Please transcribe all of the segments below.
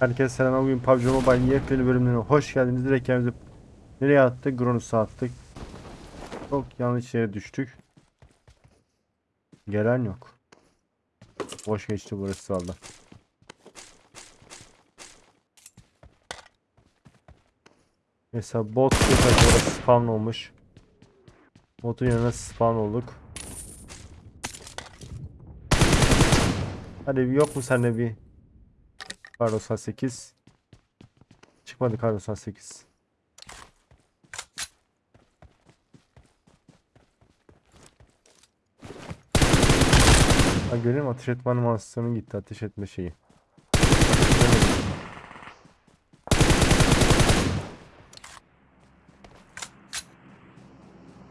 Herkese selam. Bugün PUBG Mobile yepyeni bölümlerine hoş geldiniz. Direkt kendimizi nereye attık? Gronus'a attık. Çok yanlış yere düştük. Gelen yok. Boş geçti burası valla. Mesela bot orası spawn olmuş. Botun yanına spawn olduk. Hadi yok mu sende bir Kar 98 Çıkmadı Kar 98 Ha musun? Ateş etme animasyonu gitti ateş etme şeyi.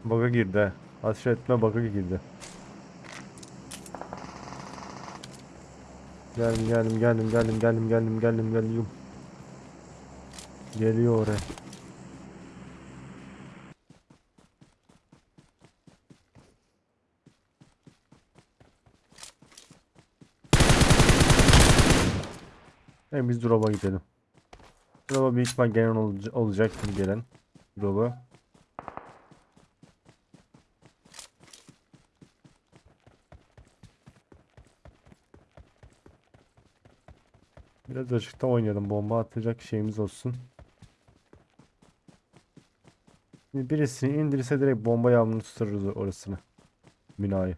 Bug'a girdi. Ateş etme bug'a girdi. Geldim geldim geldim geldim geldim geldim geldim geldim. Geliyor oraya. Evet biz drop'a gidelim. Drop'a büyük ihtimal gelen olca- olacaktır gelen. Drop'a. Biraz açıkta oynayalım. Bomba atacak şeyimiz olsun. Şimdi birisini indirirse direkt bomba yağmurunu tutarız orasını. Binayı.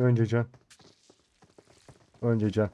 Önce can. Önce can.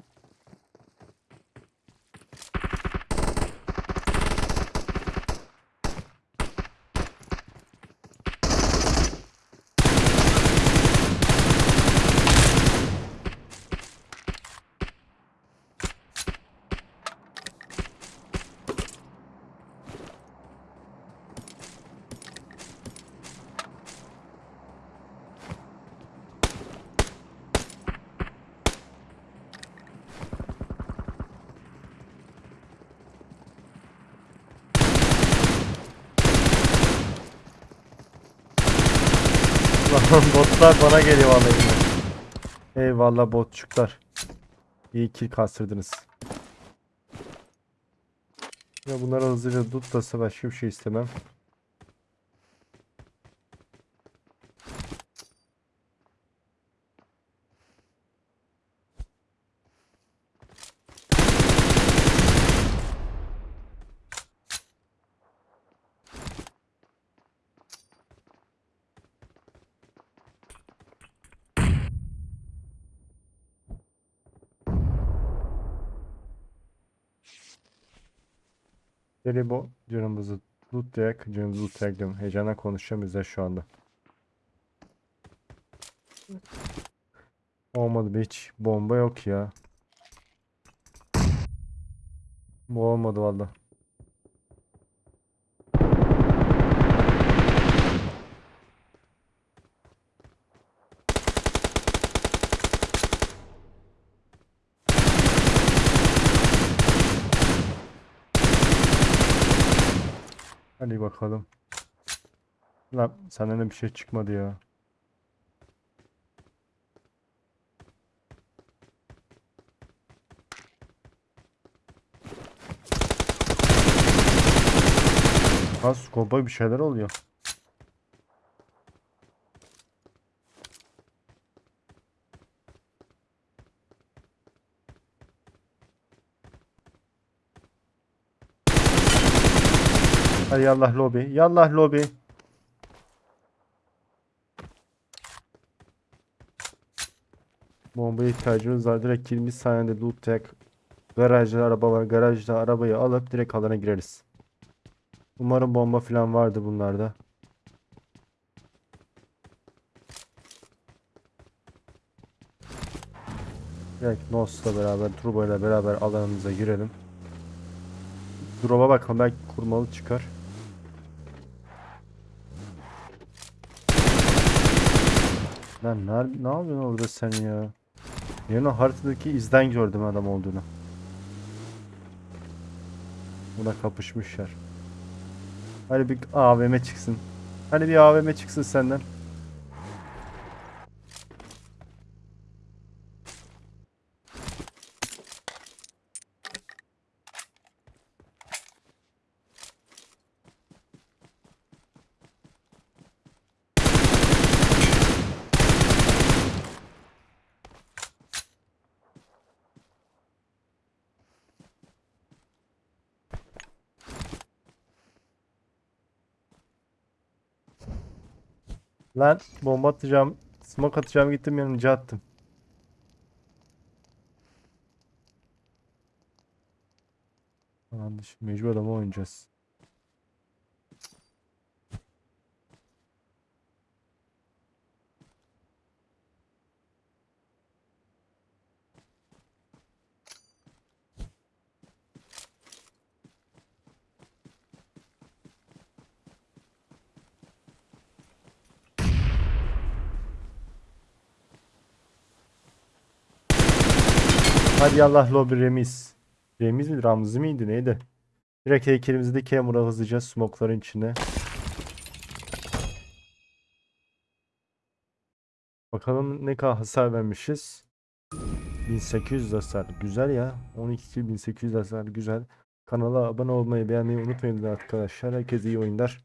Lan botlar bana geliyor vallahi. yine. Eyvallah botçuklar. İyi kill kastırdınız. Ya bunları hızlıca tutlasa başka bir şey istemem. Deli bu canımızı lootlayak, canımızı lootlayak diyorum. Heyecanla konuşacağım bizler şu anda. Olmadı hiç bomba yok ya. Bu olmadı valla. Hadi bakalım. Lan senden de bir şey çıkmadı ya. Ha skopa bir şeyler oluyor. Hadi yallah lobi. Yallah lobi. Bombaya ihtiyacımız var. Direkt 20 saniyede lootlayak. Garajda araba var. Garajda arabayı alıp direkt alana gireriz. Umarım bomba falan vardı bunlarda. Direkt Nos'la beraber, Turbo ile beraber alanımıza girelim. Drop'a bakalım belki kurmalı çıkar. Lan ne, ne yapıyorsun orada sen ya? Yani haritadaki izden gördüm adam olduğunu. Buna kapışmışlar. Hadi bir AVM çıksın. Hadi bir AVM çıksın senden. Lan bomba atacağım. Smoke atacağım gittim yanınca attım. Şimdi mecbur adamı oynayacağız. Hadi Allah lobi Remiz. Remiz mi Ramzi miydi neydi? Direkt heykelimizi de camera hızlıca smokların içine. Bakalım ne kadar hasar vermişiz. 1800 hasar. Güzel ya. 12 kill 1800 hasar güzel. Kanala abone olmayı beğenmeyi unutmayın arkadaşlar. Herkese iyi oyunlar.